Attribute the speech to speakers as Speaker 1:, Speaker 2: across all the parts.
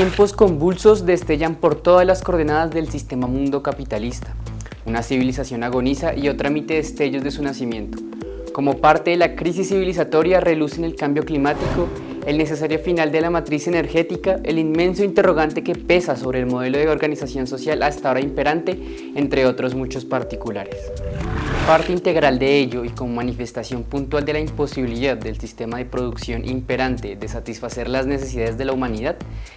Speaker 1: Tiempos convulsos destellan por todas las coordenadas del sistema mundo capitalista. Una civilización agoniza y otra emite destellos de su nacimiento. Como parte de la crisis civilizatoria relucen el cambio climático, el necesario final de la matriz energética, el inmenso interrogante que pesa sobre el modelo de organización social hasta ahora imperante, entre otros muchos particulares. Parte integral de ello y como manifestación puntual de la imposibilidad del sistema de producción imperante de satisfacer las necesidades de la humanidad,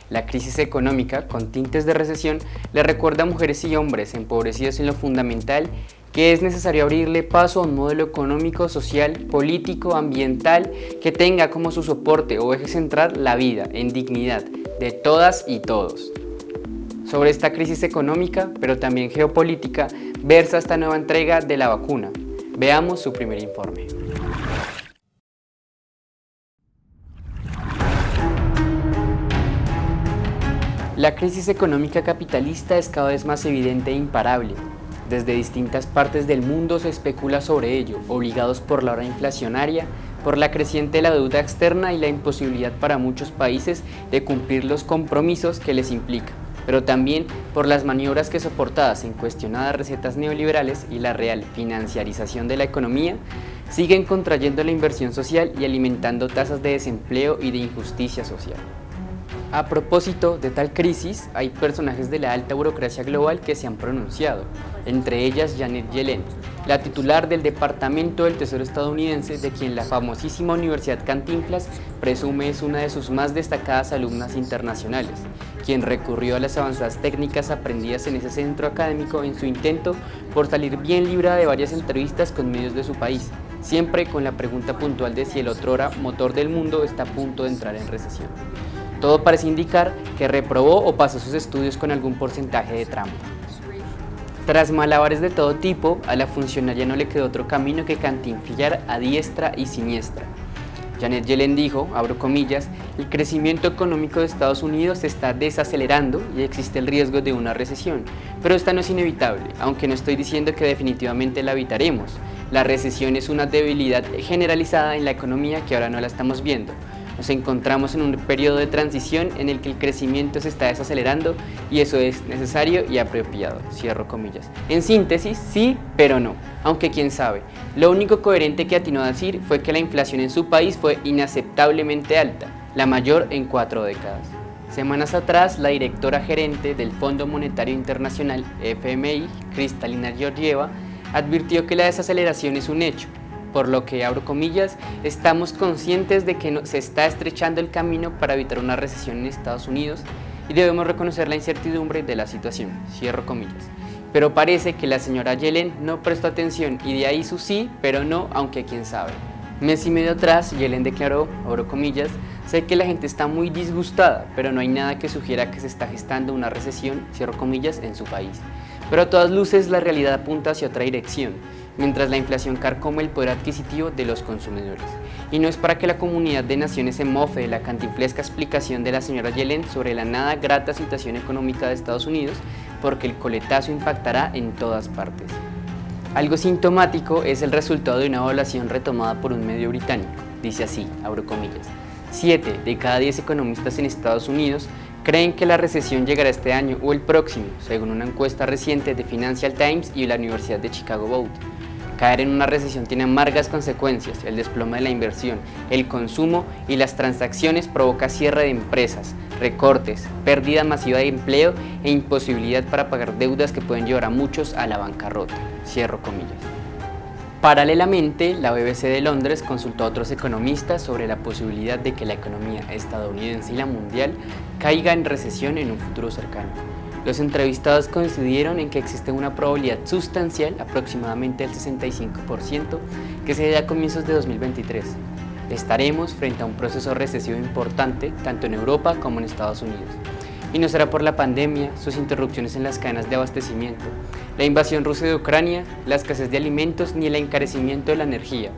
Speaker 1: la crisis económica, con tintes de recesión, le recuerda a mujeres y hombres empobrecidos en lo fundamental que es necesario abrirle paso a un modelo económico, social, político, ambiental que tenga como su soporte o eje central la vida en dignidad de todas y todos. Sobre esta crisis económica, pero también geopolítica, versa esta nueva entrega de la vacuna. Veamos su primer informe. La crisis económica capitalista es cada vez más evidente e imparable. Desde distintas partes del mundo se especula sobre ello, obligados por la hora inflacionaria, por la creciente la deuda externa y la imposibilidad para muchos países de cumplir los compromisos que les implica, pero también por las maniobras que soportadas en cuestionadas recetas neoliberales y la real financiarización de la economía, siguen contrayendo la inversión social y alimentando tasas de desempleo y de injusticia social. A propósito de tal crisis, hay personajes de la alta burocracia global que se han pronunciado, entre ellas Janet Yellen, la titular del Departamento del Tesoro estadounidense, de quien la famosísima Universidad Cantinflas presume es una de sus más destacadas alumnas internacionales, quien recurrió a las avanzadas técnicas aprendidas en ese centro académico en su intento por salir bien librada de varias entrevistas con medios de su país, siempre con la pregunta puntual de si el otrora motor del mundo está a punto de entrar en recesión. Todo parece indicar que reprobó o pasó sus estudios con algún porcentaje de trampa. Tras malabares de todo tipo, a la funcionaria no le quedó otro camino que cantinfillar a diestra y siniestra. Janet Yellen dijo, abro comillas, el crecimiento económico de Estados Unidos se está desacelerando y existe el riesgo de una recesión, pero esta no es inevitable, aunque no estoy diciendo que definitivamente la evitaremos. La recesión es una debilidad generalizada en la economía que ahora no la estamos viendo, nos encontramos en un periodo de transición en el que el crecimiento se está desacelerando y eso es necesario y apropiado, cierro comillas. En síntesis, sí, pero no, aunque quién sabe. Lo único coherente que atinó a decir fue que la inflación en su país fue inaceptablemente alta, la mayor en cuatro décadas. Semanas atrás, la directora gerente del Fondo Monetario Internacional, FMI, Cristalina Georgieva, advirtió que la desaceleración es un hecho, por lo que, abro comillas, estamos conscientes de que se está estrechando el camino para evitar una recesión en Estados Unidos y debemos reconocer la incertidumbre de la situación, cierro comillas. Pero parece que la señora Yellen no prestó atención y de ahí su sí, pero no, aunque quién sabe. Mes y medio atrás, Yellen declaró, abro comillas, sé que la gente está muy disgustada, pero no hay nada que sugiera que se está gestando una recesión, cierro comillas, en su país. Pero a todas luces la realidad apunta hacia otra dirección, mientras la inflación carcome el poder adquisitivo de los consumidores. Y no es para que la comunidad de naciones se mofe de la cantinflesca explicación de la señora Yellen sobre la nada grata situación económica de Estados Unidos, porque el coletazo impactará en todas partes. Algo sintomático es el resultado de una evaluación retomada por un medio británico. Dice así, abro comillas, 7 de cada 10 economistas en Estados Unidos creen que la recesión llegará este año o el próximo, según una encuesta reciente de Financial Times y la Universidad de Chicago Board. Caer en una recesión tiene amargas consecuencias, el desplome de la inversión, el consumo y las transacciones provoca cierre de empresas, recortes, pérdida masiva de empleo e imposibilidad para pagar deudas que pueden llevar a muchos a la bancarrota. Cierro comillas. Paralelamente, la BBC de Londres consultó a otros economistas sobre la posibilidad de que la economía estadounidense y la mundial caiga en recesión en un futuro cercano. Los entrevistados coincidieron en que existe una probabilidad sustancial, aproximadamente del 65%, que se dé a comienzos de 2023. Estaremos frente a un proceso recesivo importante, tanto en Europa como en Estados Unidos. Y no será por la pandemia, sus interrupciones en las cadenas de abastecimiento, la invasión rusa de Ucrania, la escasez de alimentos ni el encarecimiento de la energía.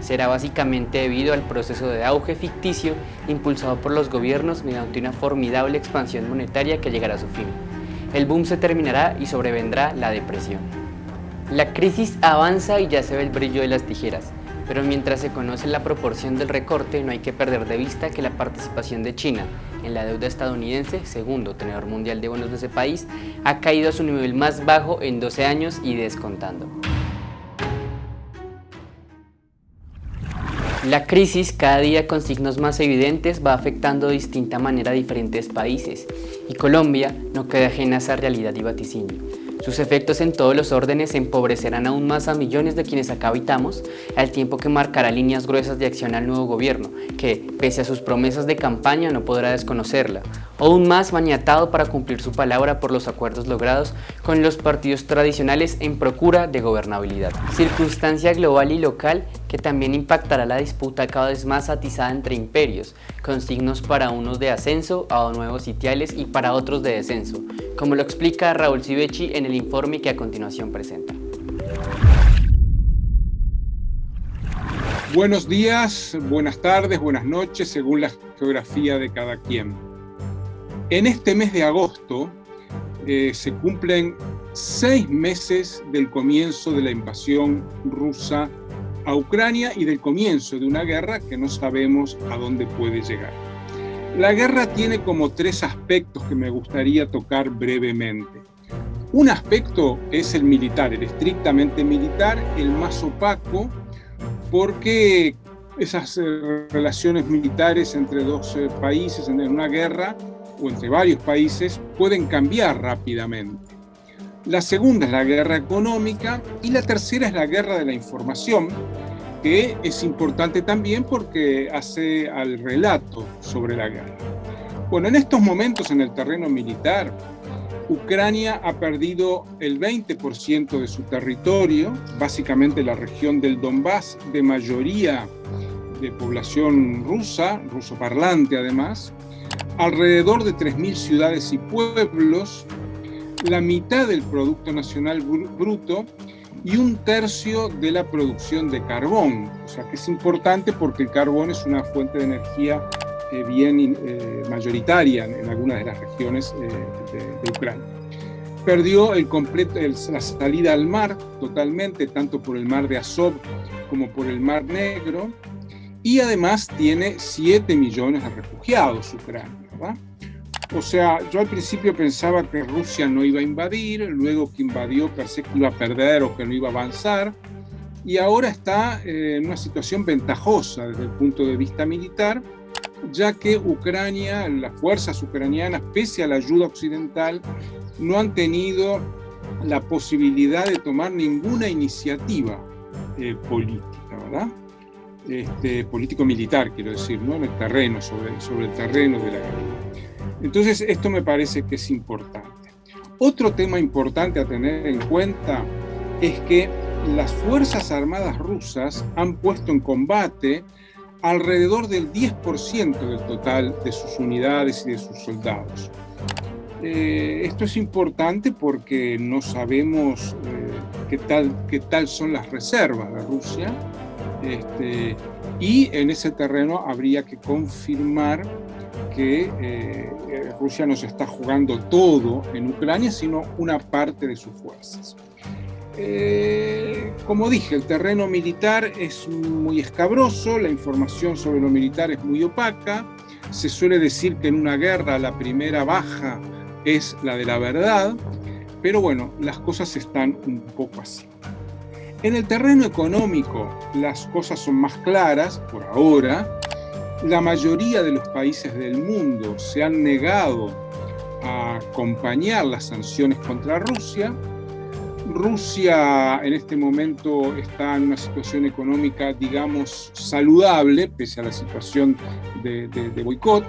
Speaker 1: Será básicamente debido al proceso de auge ficticio impulsado por los gobiernos mediante una formidable expansión monetaria que llegará a su fin. El boom se terminará y sobrevendrá la depresión. La crisis avanza y ya se ve el brillo de las tijeras. Pero mientras se conoce la proporción del recorte, no hay que perder de vista que la participación de China en la deuda estadounidense, segundo tenedor mundial de bonos de ese país, ha caído a su nivel más bajo en 12 años y descontando. La crisis, cada día con signos más evidentes, va afectando de distinta manera a diferentes países, y Colombia no queda ajena a esa realidad y vaticinio. Sus efectos en todos los órdenes empobrecerán aún más a millones de quienes acá habitamos, al tiempo que marcará líneas gruesas de acción al nuevo gobierno, que, pese a sus promesas de campaña, no podrá desconocerla, aún más maniatado para cumplir su palabra por los acuerdos logrados con los partidos tradicionales en procura de gobernabilidad. Circunstancia global y local que también impactará la disputa cada vez más atizada entre imperios, con signos para unos de ascenso a nuevos sitiales y para otros de descenso, como lo explica Raúl Civechi en el informe que a continuación presenta.
Speaker 2: Buenos días, buenas tardes, buenas noches, según la geografía de cada quien. En este mes de agosto eh, se cumplen seis meses del comienzo de la invasión rusa a Ucrania y del comienzo de una guerra que no sabemos a dónde puede llegar. La guerra tiene como tres aspectos que me gustaría tocar brevemente. Un aspecto es el militar, el estrictamente militar, el más opaco, porque esas eh, relaciones militares entre dos eh, países en una guerra o entre varios países pueden cambiar rápidamente. La segunda es la guerra económica y la tercera es la guerra de la información, que es importante también porque hace al relato sobre la guerra. Bueno, en estos momentos en el terreno militar, Ucrania ha perdido el 20% de su territorio, básicamente la región del Donbass, de mayoría de población rusa, ruso parlante además, alrededor de 3.000 ciudades y pueblos, la mitad del Producto Nacional Bruto y un tercio de la producción de carbón. O sea que es importante porque el carbón es una fuente de energía eh, bien eh, mayoritaria en, algunas de las regiones eh, de, Ucrania. Perdió el completo, la salida al mar totalmente, tanto por el mar de Azov como por el mar Negro, y además tiene 7 millones de refugiados Ucrania. O sea, yo al principio pensaba que Rusia no iba a invadir, luego que invadió pensé que iba a perder o que no iba a avanzar, y ahora está eh, en una situación ventajosa desde el punto de vista militar, ya que Ucrania, las fuerzas ucranianas, pese a la ayuda occidental, no han tenido la posibilidad de tomar ninguna iniciativa eh, política, ¿verdad? Este, político-militar, quiero decir, ¿no? en el terreno, sobre, sobre el terreno de la guerra. Entonces, esto me parece que es importante. Otro tema importante a tener en cuenta es que las Fuerzas Armadas rusas han puesto en combate alrededor del 10% del total de sus unidades y de sus soldados. Eh, esto es importante porque no sabemos eh, qué, tal, qué tal son las reservas de Rusia este, y en ese terreno habría que confirmar que eh, Rusia no se está jugando todo en Ucrania, sino una parte de sus fuerzas. Eh, como dije, el terreno militar es muy escabroso, la información sobre lo militar es muy opaca, se suele decir que en una guerra la primera baja es la de la verdad, pero bueno, las cosas están un poco así. En el terreno económico las cosas son más claras por ahora, la mayoría de los países del mundo se han negado a acompañar las sanciones contra Rusia. Rusia en este momento está en una situación económica, digamos, saludable, pese a la situación de, boicot.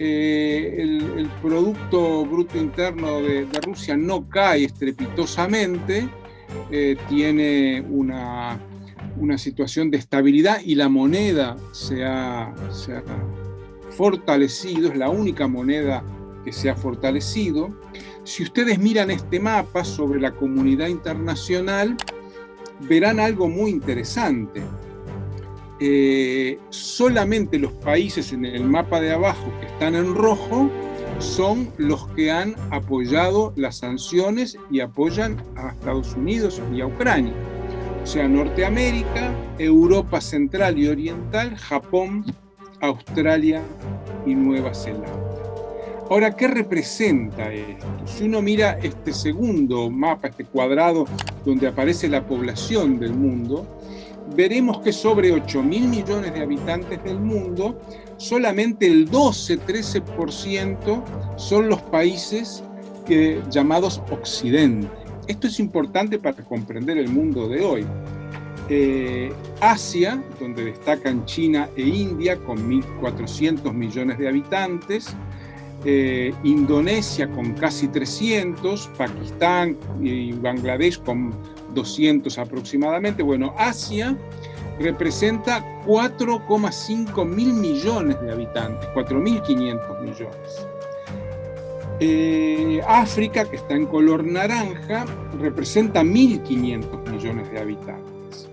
Speaker 2: Eh, el, Producto Bruto Interno de, Rusia no cae estrepitosamente, eh, tiene una una situación de estabilidad y la moneda se ha, fortalecido, es la única moneda que se ha fortalecido. Si ustedes miran este mapa sobre la comunidad internacional, verán algo muy interesante. Eh, solamente los países en el mapa de abajo que están en rojo son los que han apoyado las sanciones y apoyan a Estados Unidos y a Ucrania. O sea, Norteamérica, Europa Central y Oriental, Japón, Australia y Nueva Zelanda. Ahora, ¿qué representa esto? Si uno mira este segundo mapa, este cuadrado donde aparece la población del mundo, veremos que sobre 8 mil millones de habitantes del mundo, solamente el 12-13% son los países llamados Occidente. Esto es importante para comprender el mundo de hoy. Eh, Asia, donde destacan China e India con 1.400 millones de habitantes, eh, Indonesia con casi 300, Pakistán y Bangladesh con 200 aproximadamente. Bueno, Asia representa 4,5 mil millones de habitantes, 4.500 millones. Eh, África, que está en color naranja, representa 1.500 millones de habitantes.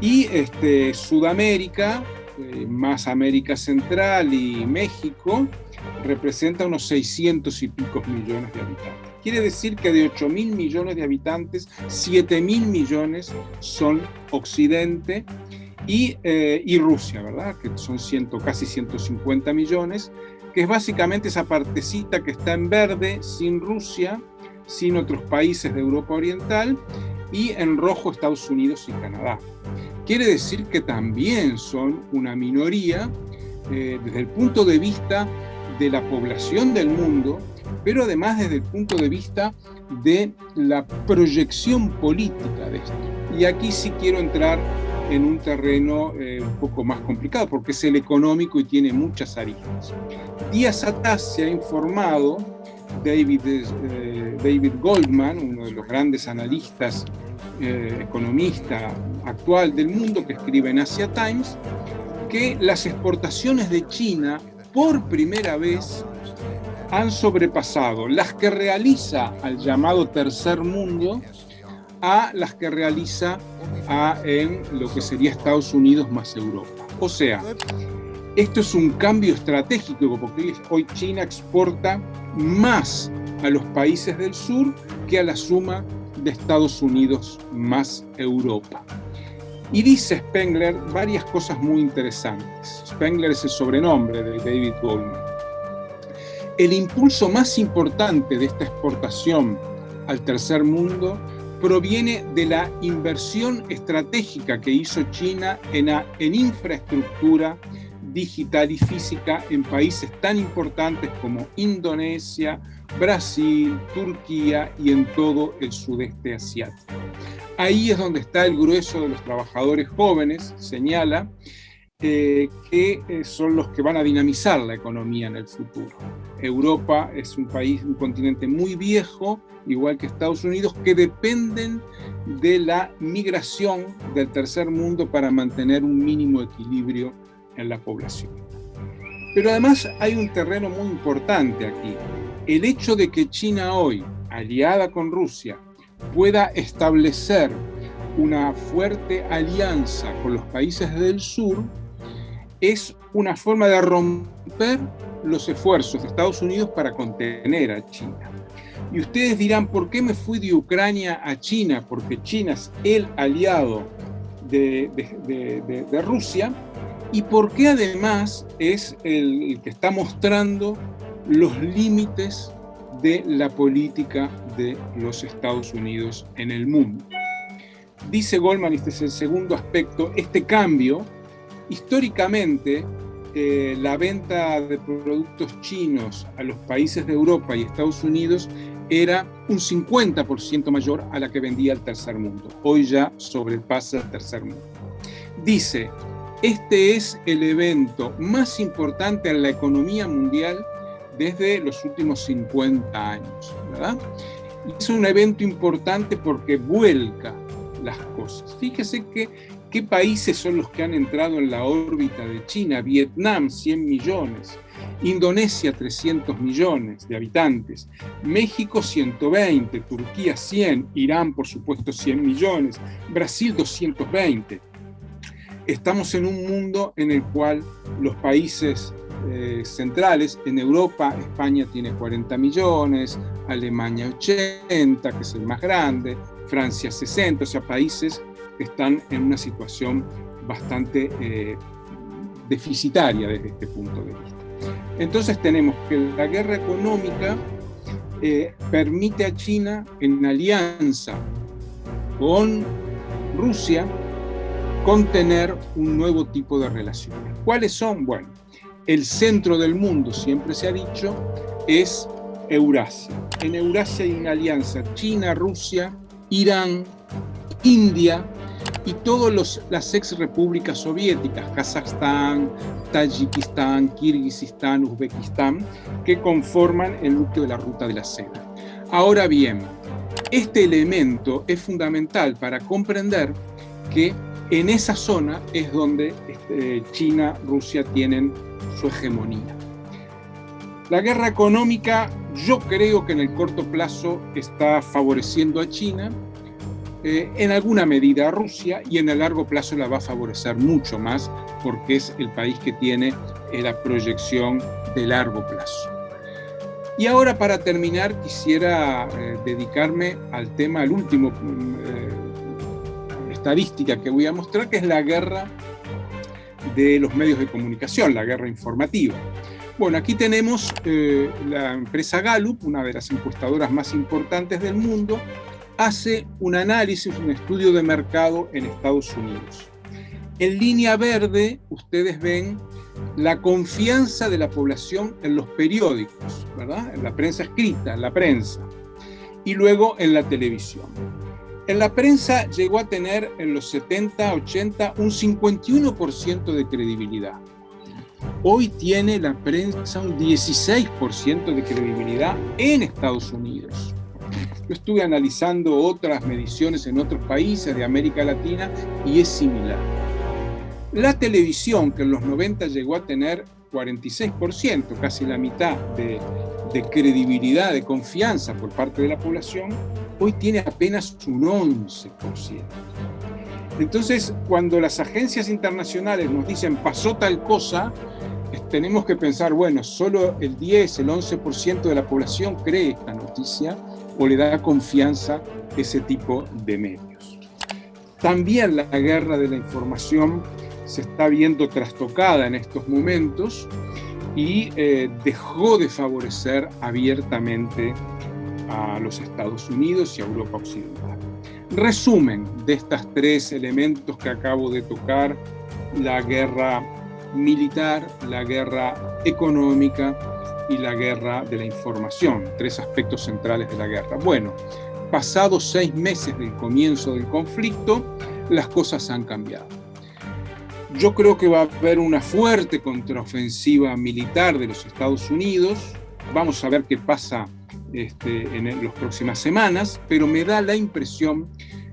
Speaker 2: Y este, Sudamérica, eh, más América Central y México, representa unos 600 y pico millones de habitantes. Quiere decir que de 8 mil millones de habitantes, 7 mil millones son Occidente y, eh, y, Rusia, ¿verdad? Que son casi 150 millones, que es básicamente esa partecita que está en verde, sin Rusia, sin otros países de Europa Oriental, y en rojo Estados Unidos y Canadá. Quiere decir que también son una minoría eh, desde el punto de vista de la población del mundo, pero además desde el punto de vista de la proyección política de esto. Y aquí sí quiero entrar en un terreno eh, un poco más complicado, porque es el económico y tiene muchas aristas. Días atrás se ha informado David, eh, David Goldman, uno de los grandes analistas eh, economista actual del mundo, que escribe en Asia Times, que las exportaciones de China por primera vez han sobrepasado las que realiza al llamado tercer mundo a las que realiza en lo que sería Estados Unidos más Europa. O sea, esto es un cambio estratégico porque hoy China exporta más a los países del sur que a la suma de Estados Unidos más Europa. Y dice Spengler varias cosas muy interesantes. Spengler es el sobrenombre de David Goldman. El impulso más importante de esta exportación al tercer mundo proviene de la inversión estratégica que hizo China en, en infraestructura digital y física en países tan importantes como Indonesia, Brasil, Turquía y en todo el sudeste asiático. Ahí es donde está el grueso de los trabajadores jóvenes, señala, eh, que eh, son los que van a dinamizar la economía en el futuro. Europa es un país, un continente muy viejo, igual que Estados Unidos, que dependen de la migración del tercer mundo para mantener un mínimo equilibrio en la población. Pero además hay un terreno muy importante aquí. El hecho de que China hoy, aliada con Rusia, pueda establecer una fuerte alianza con los países del sur es una forma de romper los esfuerzos de Estados Unidos para contener a China. Y ustedes dirán, ¿por qué me fui de Ucrania a China? Porque China es el aliado de, de Rusia y porque además es el que está mostrando los límites de la política de los Estados Unidos en el mundo. Dice Goldman, este es el segundo aspecto, este cambio, históricamente eh, la venta de productos chinos a los países de Europa y Estados Unidos era un 50% mayor a la que vendía el tercer mundo. Hoy ya sobrepasa el tercer mundo. Dice, este es el evento más importante en la economía mundial desde los últimos 50 años, ¿verdad? es un evento importante porque vuelca las cosas. Fíjese que qué países son los que han entrado en la órbita de China. Vietnam, 100 millones. Indonesia, 300 millones de habitantes. México, 120. Turquía, 100. Irán, por supuesto, 100 millones. Brasil, 220 estamos en un mundo en el cual los países eh, centrales, en Europa, España tiene 40 millones, Alemania 80, que es el más grande, Francia 60, o sea, países están en una situación bastante eh, deficitaria desde este punto de vista. Entonces tenemos que la guerra económica eh, permite a China, en alianza con Rusia, contener un nuevo tipo de relaciones. ¿Cuáles son? Bueno, el centro del mundo, siempre se ha dicho, es Eurasia. En Eurasia hay una alianza China, Rusia, Irán, India y todas las ex repúblicas soviéticas, Kazajstán, Tayikistán, Kirguistán, Uzbekistán, que conforman el núcleo de la ruta de la seda. Ahora bien, este elemento es fundamental para comprender que en esa zona es donde este, China, Rusia tienen su hegemonía. La guerra económica yo creo que en el corto plazo está favoreciendo a China, eh, en alguna medida a Rusia y en el largo plazo la va a favorecer mucho más porque es el país que tiene eh, la proyección de largo plazo. Y ahora para terminar quisiera eh, dedicarme al tema, al último estadística que voy a mostrar, que es la guerra de los medios de comunicación, la guerra informativa. Bueno, aquí tenemos eh, la empresa Gallup, una de las encuestadoras más importantes del mundo, hace un análisis, un estudio de mercado en Estados Unidos. En línea verde, ustedes ven la confianza de la población en los periódicos, ¿verdad? En la prensa escrita, en la prensa, y luego en la televisión. En la prensa llegó a tener en los 70, 80 un 51% de credibilidad. Hoy tiene la prensa un 16% de credibilidad en Estados Unidos. Yo estuve analizando otras mediciones en otros países de América Latina y es similar. La televisión, que en los 90 llegó a tener 46%, casi la mitad de, de credibilidad, de confianza por parte de la población, hoy tiene apenas un 11%. Entonces, cuando las agencias internacionales nos dicen pasó tal cosa, tenemos que pensar, bueno, solo el 10, el 11% de la población cree esta noticia o le da confianza ese tipo de medios. También la guerra de la información se está viendo trastocada en estos momentos y eh, dejó de favorecer abiertamente a los Estados Unidos y a Europa Occidental. Resumen de estos tres elementos que acabo de tocar, la guerra militar, la guerra económica y la guerra de la información, tres aspectos centrales de la guerra. Bueno, pasados seis meses del comienzo del conflicto, las cosas han cambiado. Yo creo que va a haber una fuerte contraofensiva militar de los Estados Unidos. Vamos a ver qué pasa este, en las próximas semanas, pero me da la impresión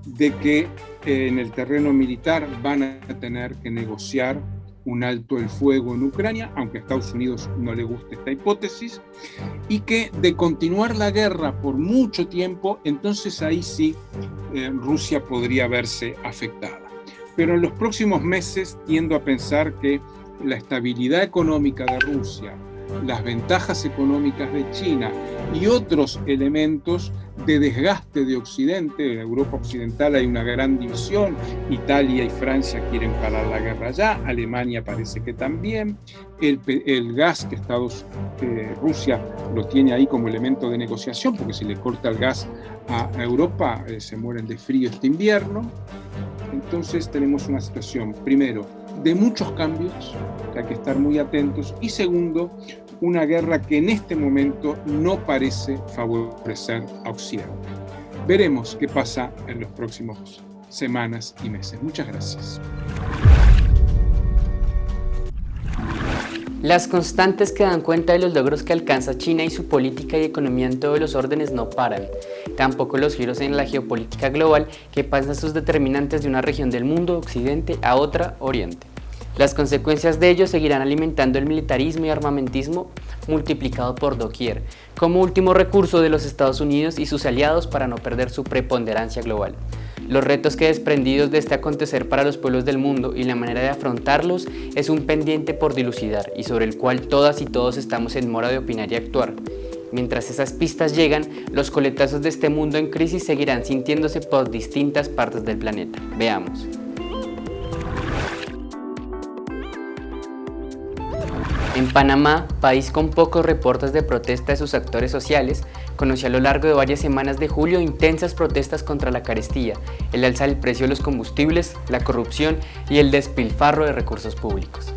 Speaker 2: de que eh, en el terreno militar van a tener que negociar un alto el fuego en Ucrania, aunque a Estados Unidos no le guste esta hipótesis, y que de continuar la guerra por mucho tiempo, entonces ahí sí eh, Rusia podría verse afectada. Pero en los próximos meses tiendo a pensar que la estabilidad económica de Rusia, las ventajas económicas de China y otros elementos de desgaste de Occidente, en Europa Occidental hay una gran división, Italia y Francia quieren parar la guerra ya, Alemania parece que también, el, gas que Estados, Rusia lo tiene ahí como elemento de negociación, porque si le corta el gas a Europa eh, se mueren de frío este invierno, entonces tenemos una situación, primero, de muchos cambios, que hay que estar muy atentos, y segundo, una guerra que en este momento no parece favorecer a Occidente. Veremos qué pasa en los próximos semanas y meses. Muchas gracias.
Speaker 1: Las constantes que dan cuenta de los logros que alcanza China y su política y economía en todos los órdenes no paran. Tampoco los giros en la geopolítica global que pasan sus determinantes de una región del mundo, occidente, a otra, oriente. Las consecuencias de ello seguirán alimentando el militarismo y armamentismo multiplicado por doquier, como último recurso de los Estados Unidos y sus aliados para no perder su preponderancia global. Los retos que desprendidos de este acontecer para los pueblos del mundo y la manera de afrontarlos es un pendiente por dilucidar y sobre el cual todas y todos estamos en mora de opinar y actuar. Mientras esas pistas llegan, los coletazos de este mundo en crisis seguirán sintiéndose por distintas partes del planeta. Veamos. En Panamá, país con pocos reportes de protesta de sus actores sociales, conoció a lo largo de varias semanas de julio intensas protestas contra la carestía, el alza del precio de los combustibles, la corrupción y el despilfarro de recursos públicos.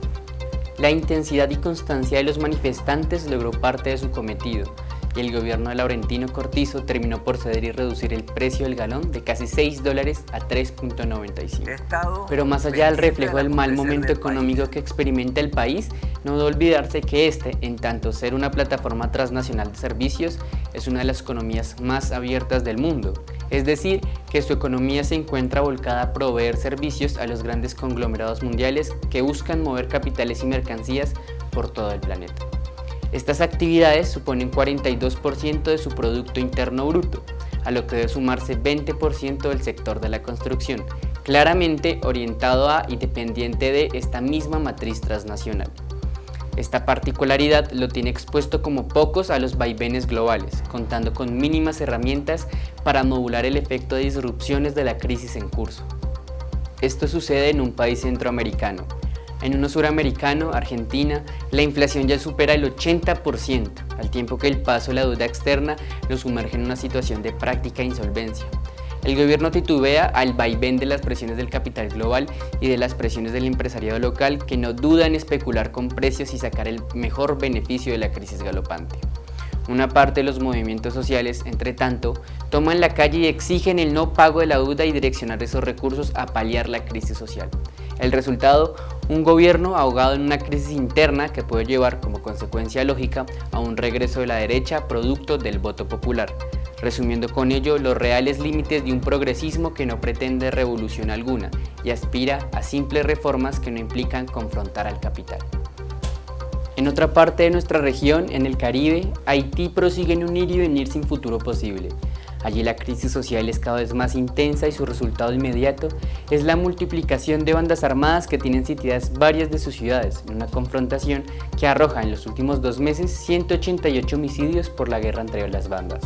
Speaker 1: La intensidad y constancia de los manifestantes logró parte de su cometido, y el gobierno de Laurentino Cortizo terminó por ceder y reducir el precio del galón de casi 6 dólares a 3.95. Pero más allá del reflejo del mal momento económico que experimenta el país, no debe olvidarse que este, en tanto ser una plataforma transnacional de servicios, es una de las economías más abiertas del mundo. Es decir, que su economía se encuentra volcada a proveer servicios a los grandes conglomerados mundiales que buscan mover capitales y mercancías por todo el planeta. Estas actividades suponen 42% de su Producto Interno Bruto, a lo que debe sumarse 20% del sector de la construcción, claramente orientado a y dependiente de esta misma matriz transnacional. Esta particularidad lo tiene expuesto como pocos a los vaivenes globales, contando con mínimas herramientas para modular el efecto de disrupciones de la crisis en curso. Esto sucede en un país centroamericano, en uno suramericano, Argentina, la inflación ya supera el 80%, al tiempo que el paso de la deuda externa lo sumerge en una situación de práctica insolvencia. El gobierno titubea al vaivén de las presiones del capital global y de las presiones del empresariado local que no duda en especular con precios y sacar el mejor beneficio de la crisis galopante. Una parte de los movimientos sociales, entre tanto, toman la calle y exigen el no pago de la deuda y direccionar esos recursos a paliar la crisis social. El resultado, un gobierno ahogado en una crisis interna que puede llevar como consecuencia lógica a un regreso de la derecha producto del voto popular, resumiendo con ello los reales límites de un progresismo que no pretende revolución alguna y aspira a simples reformas que no implican confrontar al capital. En otra parte de nuestra región, en el Caribe, Haití prosigue en un ir y venir sin futuro posible. Allí la crisis social es cada vez más intensa y su resultado inmediato es la multiplicación de bandas armadas que tienen sitiadas varias de sus ciudades, en una confrontación que arroja en los últimos dos meses 188 homicidios por la guerra entre las bandas.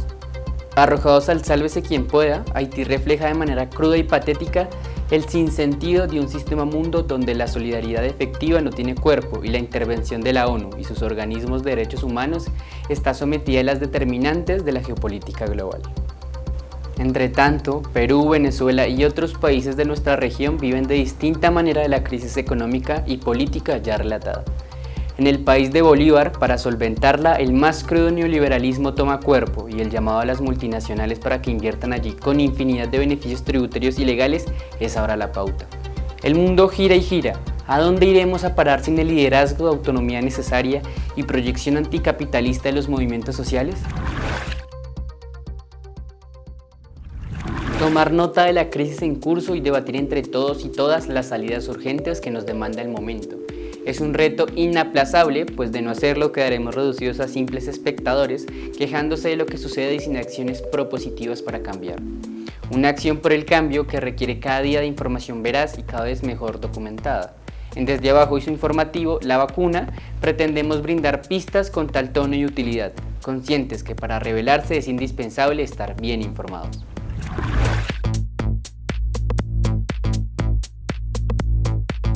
Speaker 1: Arrojados al sálvese quien pueda, Haití refleja de manera cruda y patética el sinsentido de un sistema mundo donde la solidaridad efectiva no tiene cuerpo y la intervención de la ONU y sus organismos de derechos humanos está sometida a las determinantes de la geopolítica global. Entre tanto, Perú, Venezuela y otros países de nuestra región viven de distinta manera de la crisis económica y política ya relatada. En el país de Bolívar, para solventarla, el más crudo neoliberalismo toma cuerpo y el llamado a las multinacionales para que inviertan allí con infinidad de beneficios tributarios y legales es ahora la pauta. El mundo gira y gira. ¿A dónde iremos a parar sin el liderazgo de autonomía necesaria y proyección anticapitalista de los movimientos sociales? Tomar nota de la crisis en curso y debatir entre todos y todas las salidas urgentes que nos demanda el momento. Es un reto inaplazable, pues de no hacerlo quedaremos reducidos a simples espectadores, quejándose de lo que sucede y sin acciones propositivas para cambiar. Una acción por el cambio que requiere cada día de información veraz y cada vez mejor documentada. En Desde Abajo y su informativo, La Vacuna, pretendemos brindar pistas con tal tono y utilidad, conscientes que para revelarse es indispensable estar bien informados. Bye.